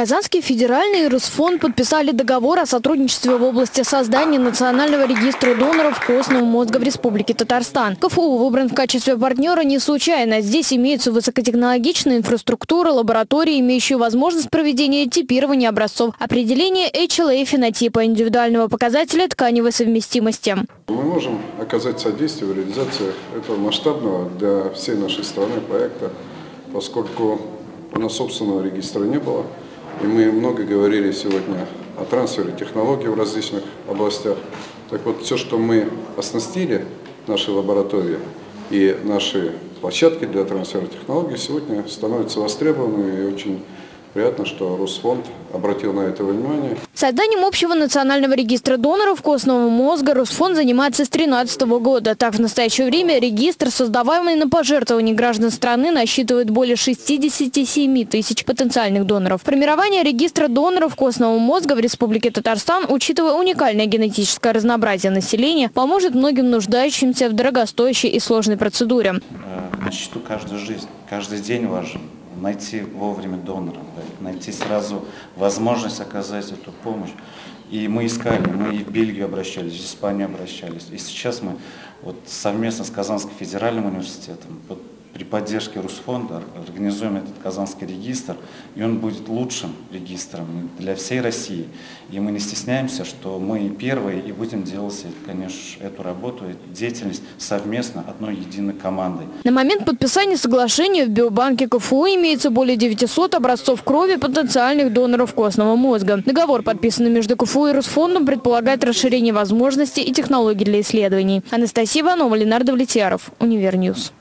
Казанский федеральный и Росфонд подписали договор о сотрудничестве в области создания национального регистра доноров костного мозга в Республике Татарстан. КФУ выбран в качестве партнера не случайно. Здесь имеются высокотехнологичная инфраструктура, лаборатории, имеющие возможность проведения типирования образцов, определения HLA фенотипа индивидуального показателя тканевой совместимости. Мы можем оказать содействие в реализации этого масштабного для всей нашей страны проекта, поскольку у нас собственного регистра не было. И мы много говорили сегодня о трансфере технологий в различных областях. Так вот, все, что мы оснастили наши лаборатории и наши площадки для трансфера технологий, сегодня становятся востребованными и очень Приятно, что Росфонд обратил на это внимание. Созданием общего национального регистра доноров костного мозга Росфонд занимается с 2013 года. Так, в настоящее время регистр, создаваемый на пожертвования граждан страны, насчитывает более 67 тысяч потенциальных доноров. Формирование регистра доноров костного мозга в Республике Татарстан, учитывая уникальное генетическое разнообразие населения, поможет многим нуждающимся в дорогостоящей и сложной процедуре. Э, на счету каждая жизнь, каждый день важен найти вовремя донора, найти сразу возможность оказать эту помощь. И мы искали, мы и в Бельгию обращались, в Испанию обращались. И сейчас мы вот совместно с Казанским федеральным университетом, вот при поддержке Русфонда организуем этот Казанский регистр, и он будет лучшим регистром для всей России. И мы не стесняемся, что мы первые и будем делать, конечно, эту работу, деятельность совместно, одной единой командой. На момент подписания соглашения в биобанке КФУ имеется более 900 образцов крови потенциальных доноров костного мозга. Договор, подписанный между КФУ и Русфондом, предполагает расширение возможностей и технологий для исследований. Анастасия Иванова, Ленардо Влетьяров, Univer News.